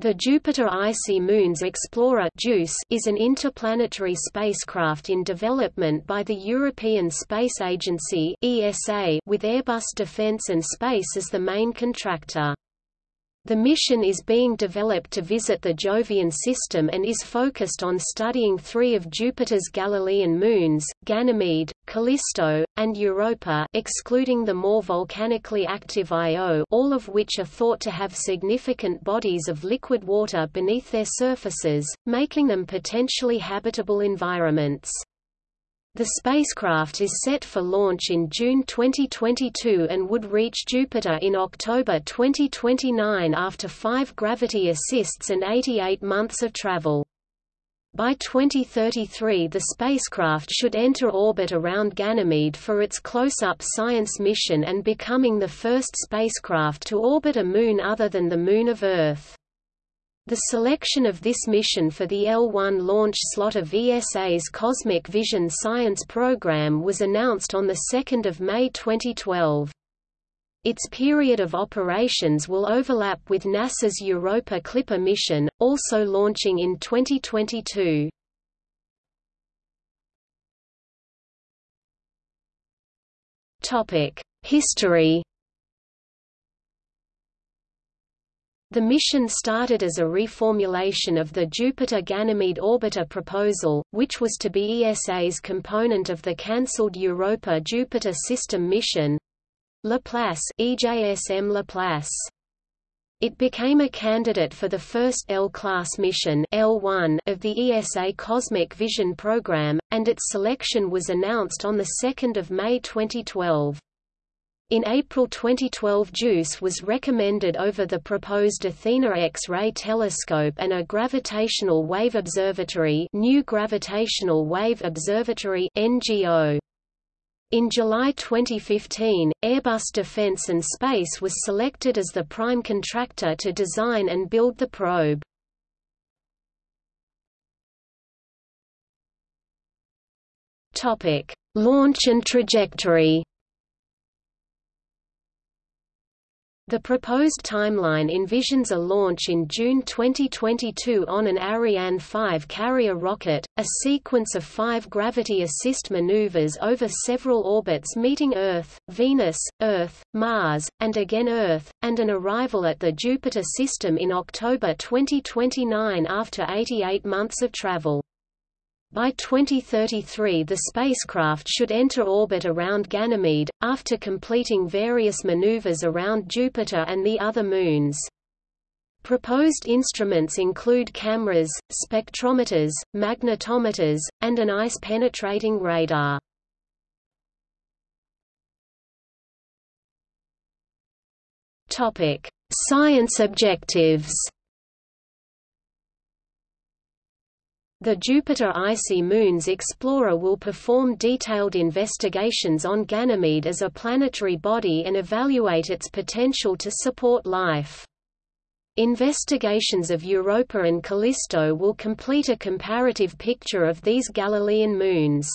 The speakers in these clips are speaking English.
The Jupiter Icy Moons Explorer is an interplanetary spacecraft in development by the European Space Agency with Airbus Defence and Space as the main contractor. The mission is being developed to visit the Jovian system and is focused on studying three of Jupiter's Galilean moons, Ganymede, Callisto, and Europa excluding the more volcanically active Io all of which are thought to have significant bodies of liquid water beneath their surfaces, making them potentially habitable environments. The spacecraft is set for launch in June 2022 and would reach Jupiter in October 2029 after five gravity assists and 88 months of travel. By 2033 the spacecraft should enter orbit around Ganymede for its close-up science mission and becoming the first spacecraft to orbit a moon other than the Moon of Earth. The selection of this mission for the L1 launch slot of ESA's Cosmic Vision Science Program was announced on 2 May 2012. Its period of operations will overlap with NASA's Europa Clipper mission, also launching in 2022. History The mission started as a reformulation of the Jupiter-Ganymede orbiter proposal, which was to be ESA's component of the cancelled Europa-Jupiter system mission Laplace EJSM Laplace. It became a candidate for the first L-class mission L1 of the ESA Cosmic Vision program, and its selection was announced on 2 May 2012. In April 2012 JUICE was recommended over the proposed Athena X-ray telescope and a gravitational wave observatory New Gravitational Wave Observatory NGO. In July 2015, Airbus Defence and Space was selected as the prime contractor to design and build the probe. Launch and trajectory The proposed timeline envisions a launch in June 2022 on an Ariane 5 carrier rocket, a sequence of five gravity assist maneuvers over several orbits meeting Earth, Venus, Earth, Mars, and again Earth, and an arrival at the Jupiter system in October 2029 after 88 months of travel. By 2033 the spacecraft should enter orbit around Ganymede, after completing various maneuvers around Jupiter and the other moons. Proposed instruments include cameras, spectrometers, magnetometers, and an ice-penetrating radar. Science objectives The Jupiter Icy Moons Explorer will perform detailed investigations on Ganymede as a planetary body and evaluate its potential to support life. Investigations of Europa and Callisto will complete a comparative picture of these Galilean moons.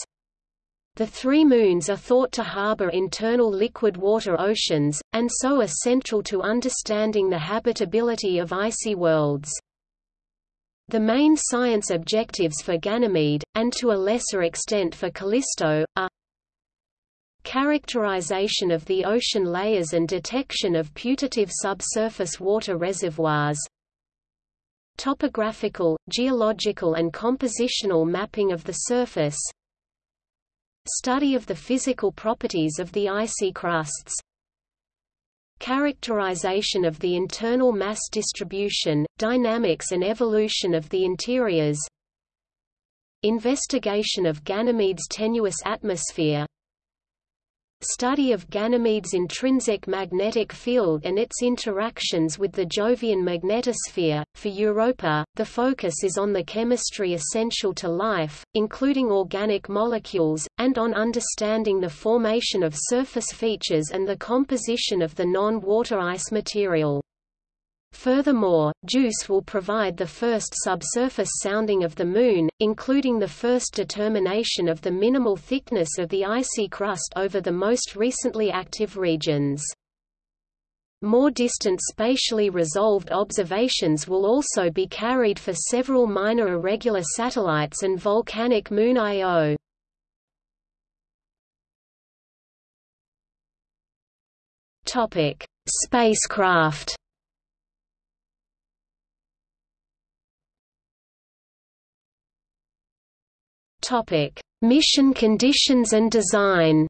The three moons are thought to harbor internal liquid water oceans, and so are central to understanding the habitability of icy worlds. The main science objectives for Ganymede, and to a lesser extent for Callisto, are characterization of the ocean layers and detection of putative subsurface water reservoirs topographical, geological and compositional mapping of the surface study of the physical properties of the icy crusts characterization of the internal mass distribution, dynamics and evolution of the interiors. Investigation of Ganymede's tenuous atmosphere Study of Ganymede's intrinsic magnetic field and its interactions with the Jovian magnetosphere. For Europa, the focus is on the chemistry essential to life, including organic molecules, and on understanding the formation of surface features and the composition of the non-water ice material. Furthermore, JUICE will provide the first subsurface sounding of the Moon, including the first determination of the minimal thickness of the icy crust over the most recently active regions. More distant spatially resolved observations will also be carried for several minor irregular satellites and volcanic moon Io. Topic: Spacecraft. Topic: Mission conditions and design.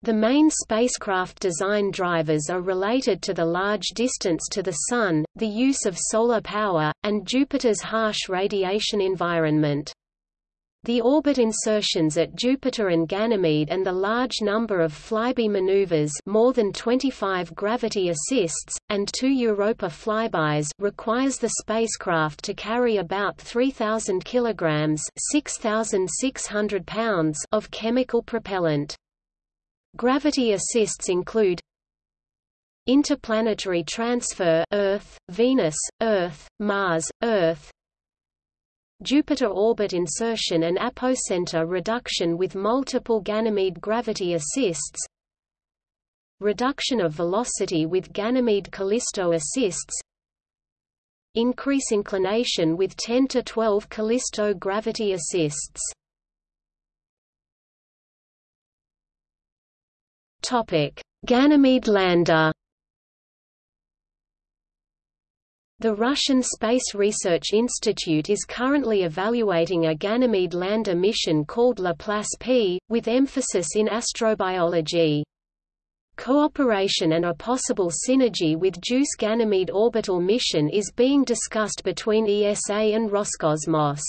The main spacecraft design drivers are related to the large distance to the Sun, the use of solar power, and Jupiter's harsh radiation environment. The orbit insertions at Jupiter and Ganymede and the large number of flyby maneuvers more than 25 gravity assists, and two Europa flybys requires the spacecraft to carry about 3,000 kilograms 6,600 pounds of chemical propellant. Gravity assists include Interplanetary transfer Earth, Venus, Earth, Mars, Earth Jupiter orbit insertion and apocenter reduction with multiple Ganymede gravity assists. Reduction of velocity with Ganymede Callisto assists. Increase inclination with 10 to 12 Callisto gravity assists. Ganymede lander. The Russian Space Research Institute is currently evaluating a Ganymede lander mission called Laplace P, with emphasis in astrobiology. Cooperation and a possible synergy with JUICE Ganymede orbital mission is being discussed between ESA and Roscosmos.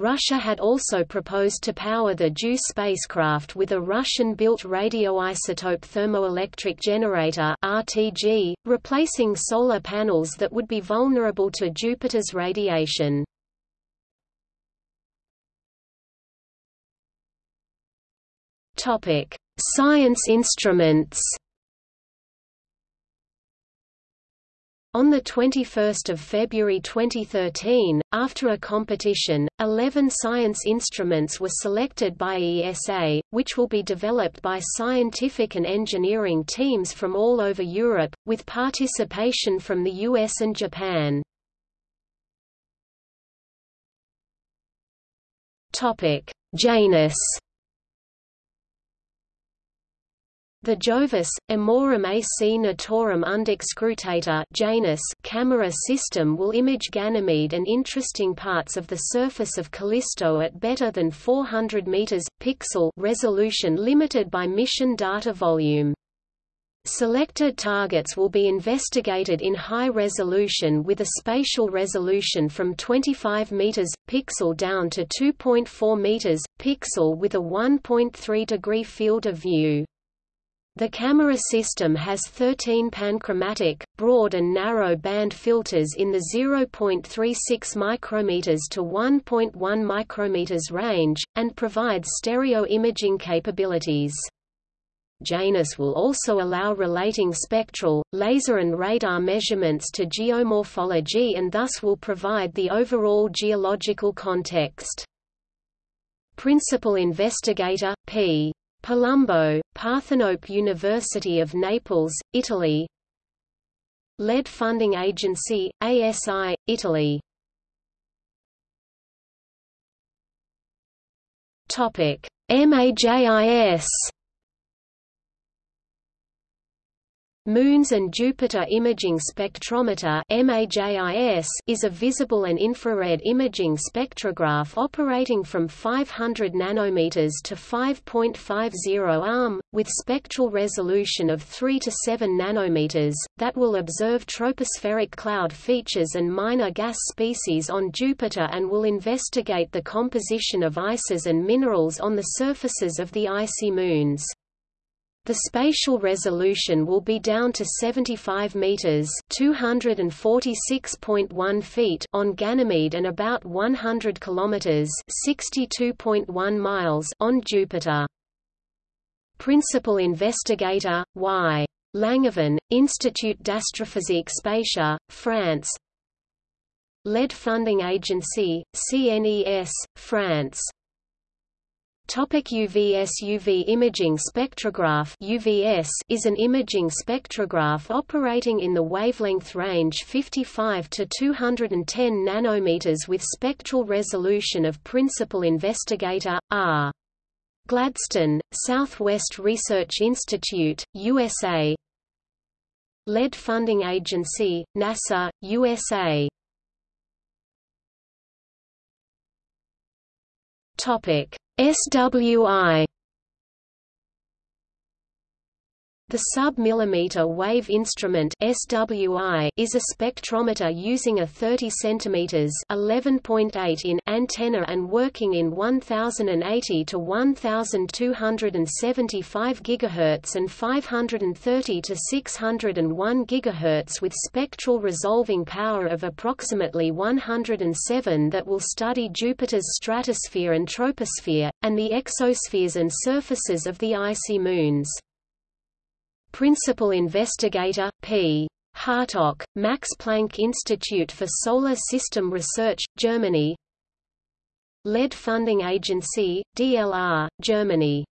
Russia had also proposed to power the JUICE spacecraft with a Russian-built radioisotope thermoelectric generator RTG, replacing solar panels that would be vulnerable to Jupiter's radiation. Science instruments On 21 February 2013, after a competition, 11 science instruments were selected by ESA, which will be developed by scientific and engineering teams from all over Europe, with participation from the US and Japan. Janus The Jovis, Amorum AC Natorum Undique Scrutator Janus camera system will image Ganymede and interesting parts of the surface of Callisto at better than 400 meters pixel resolution limited by mission data volume. Selected targets will be investigated in high resolution with a spatial resolution from 25 meters pixel down to 2.4 meters pixel with a 1.3 degree field of view. The camera system has 13 panchromatic, broad and narrow band filters in the 0.36 micrometers to 1.1 micrometers range, and provides stereo imaging capabilities. Janus will also allow relating spectral, laser and radar measurements to geomorphology and thus will provide the overall geological context. Principal investigator, P. Palumbo, Parthenope University of Naples, Italy. Lead Funding Agency, ASI, Italy. MAJIS Moons and Jupiter Imaging Spectrometer is a visible and infrared imaging spectrograph operating from 500 nanometers to 5.50 arm, with spectral resolution of 3 to 7 nanometers, that will observe tropospheric cloud features and minor gas species on Jupiter and will investigate the composition of ices and minerals on the surfaces of the icy moons. The spatial resolution will be down to 75 meters (246.1 feet) on Ganymede and about 100 kilometers (62.1 miles) on Jupiter. Principal investigator Y. Langevin, Institut d'Astrophysique Spatiale, France. Lead Funding Agency, CNES, France Topic UVS UV imaging spectrograph UVS is an imaging spectrograph operating in the wavelength range 55 to 210 nanometers with spectral resolution of principal investigator R. Gladstone, Southwest Research Institute, USA. Lead Funding Agency, NASA, USA. Topic SWI The sub-millimeter wave instrument SWI is a spectrometer using a 30 cm 11.8 in antenna and working in 1080 to 1275 GHz and 530 to 601 GHz with spectral resolving power of approximately 107 that will study Jupiter's stratosphere and troposphere, and the exospheres and surfaces of the icy moons. Principal Investigator, P. Hartogh, Max Planck Institute for Solar System Research, Germany. Lead Funding Agency, DLR, Germany.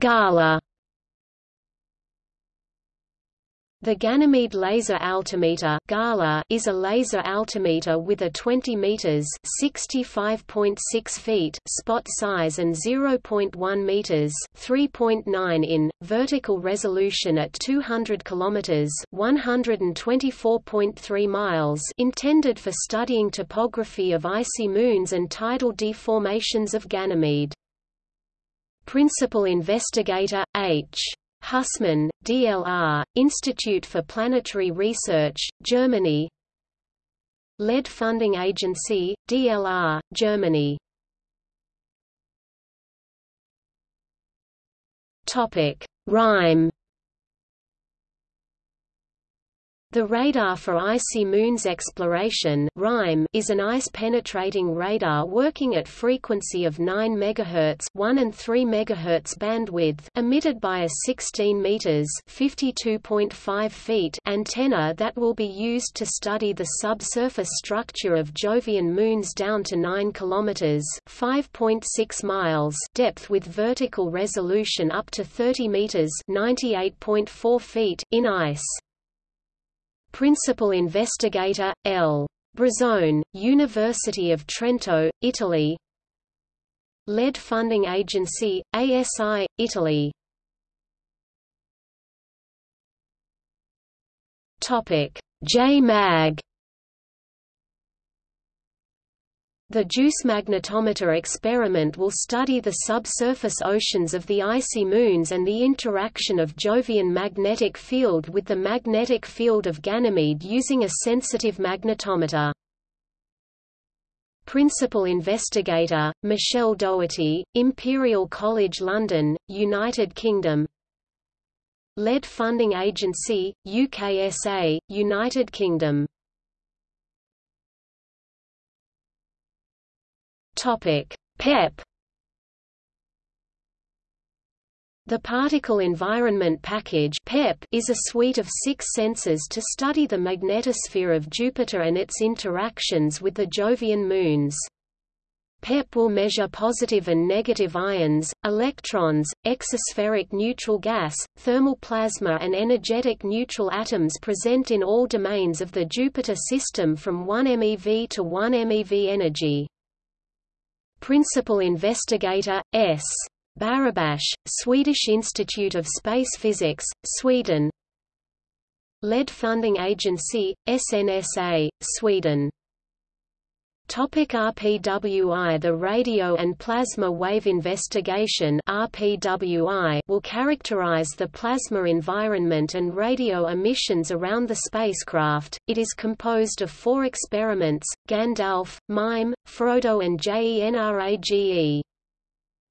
Gala The Ganymede laser altimeter is a laser altimeter with a 20 meters (65.6 feet) spot size and 0.1 meters (3.9 in) vertical resolution at 200 kilometers (124.3 miles) intended for studying topography of icy moons and tidal deformations of Ganymede. Principal investigator H. Hussmann, DLR, Institute for Planetary Research, Germany. Lead Funding Agency, DLR, Germany. RIME The Radar for Icy Moons Exploration is an ice-penetrating radar working at frequency of 9 MHz, 1 and 3 MHz bandwidth, emitted by a 16 meters (52.5 feet) antenna that will be used to study the subsurface structure of Jovian moons down to 9 km (5.6 miles) depth with vertical resolution up to 30 meters (98.4 feet) in ice. Principal investigator, L. Bruzzone, University of Trento, Italy. Lead Funding Agency, ASI, Italy. J-MAG The JUICE magnetometer experiment will study the subsurface oceans of the icy moons and the interaction of Jovian magnetic field with the magnetic field of Ganymede using a sensitive magnetometer. Principal investigator, Michele Dougherty, Imperial College London, United Kingdom Lead Funding Agency, UKSA, United Kingdom Topic: PEP The Particle Environment Package (PEP) is a suite of six sensors to study the magnetosphere of Jupiter and its interactions with the Jovian moons. PEP will measure positive and negative ions, electrons, exospheric neutral gas, thermal plasma and energetic neutral atoms present in all domains of the Jupiter system from 1 MeV to 1 MeV energy. Principal investigator, S. Barabash, Swedish Institute of Space Physics, Sweden Lead Funding Agency, SNSA, Sweden Topic RPWI The Radio and Plasma Wave Investigation RPWI will characterize the plasma environment and radio emissions around the spacecraft. It is composed of four experiments, Gandalf, MIME, Frodo and JENRAGE.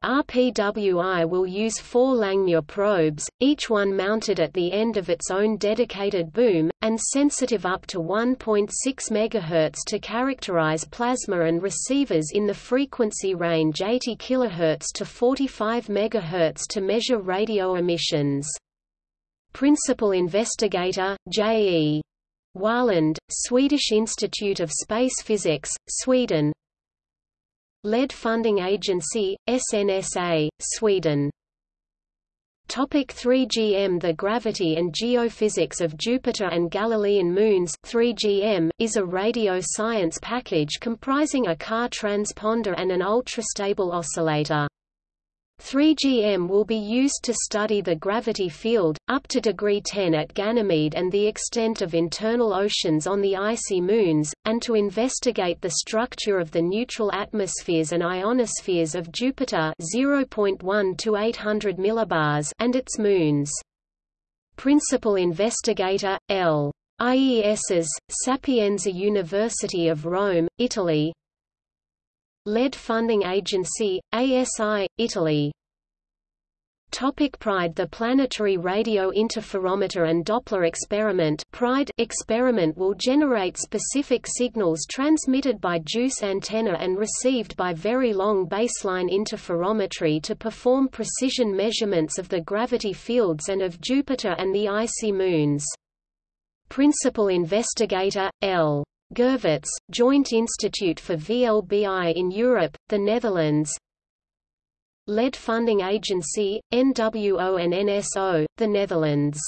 RPWI will use four Langmuir probes, each one mounted at the end of its own dedicated boom, and sensitive up to 1.6 MHz to characterize plasma and receivers in the frequency range 80 kHz to 45 MHz to measure radio emissions. Principal investigator, J.E. Wahlund, Swedish Institute of Space Physics, Sweden Lead Funding Agency, SNSA, Sweden Topic 3GM The gravity and geophysics of Jupiter and Galilean moons 3GM, is a radio science package comprising a Ka transponder and an ultrastable oscillator. 3GM will be used to study the gravity field, up to degree 10 at Ganymede and the extent of internal oceans on the icy moons, and to investigate the structure of the neutral atmospheres and ionospheres of Jupiter 0.1 to 800 millibars and its moons. Principal investigator, L. Iess, Sapienza University of Rome, Italy Lead Funding Agency, ASI, Italy Topic PRIDE The Planetary Radio Interferometer and Doppler Experiment PRIDE experiment will generate specific signals transmitted by JUICE antenna and received by very long baseline interferometry to perform precision measurements of the gravity fields and of Jupiter and the icy moons. Principal investigator, L. Gurvits, Joint Institute for VLBI in Europe, the Netherlands Lead Funding Agency, NWO and NSO, the Netherlands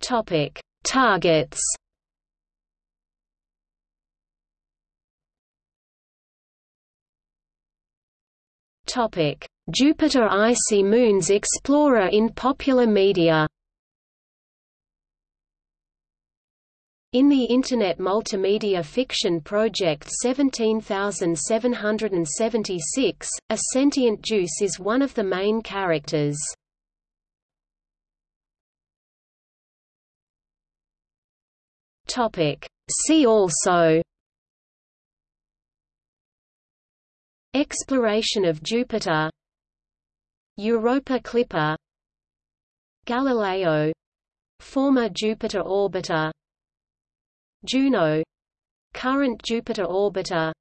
Topic. Targets Topic: Jupiter Icy Moons Explorer in popular media. In the Internet multimedia fiction project 17776, a sentient juice is one of the main characters. See also Exploration of Jupiter Europa Clipper Galileo Former Jupiter orbiter Juno current Jupiter orbiter.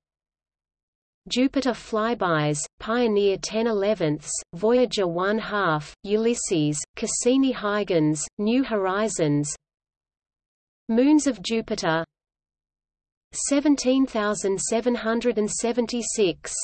Jupiter flybys, Pioneer 10 11 Voyager 1 half, Ulysses, Cassini-Huygens, New Horizons. Moons of Jupiter. 17776